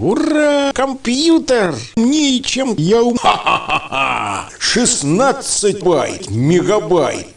Ура! Компьютер! Ничем я ум... Ха-ха-ха! 16 байт, мегабайт!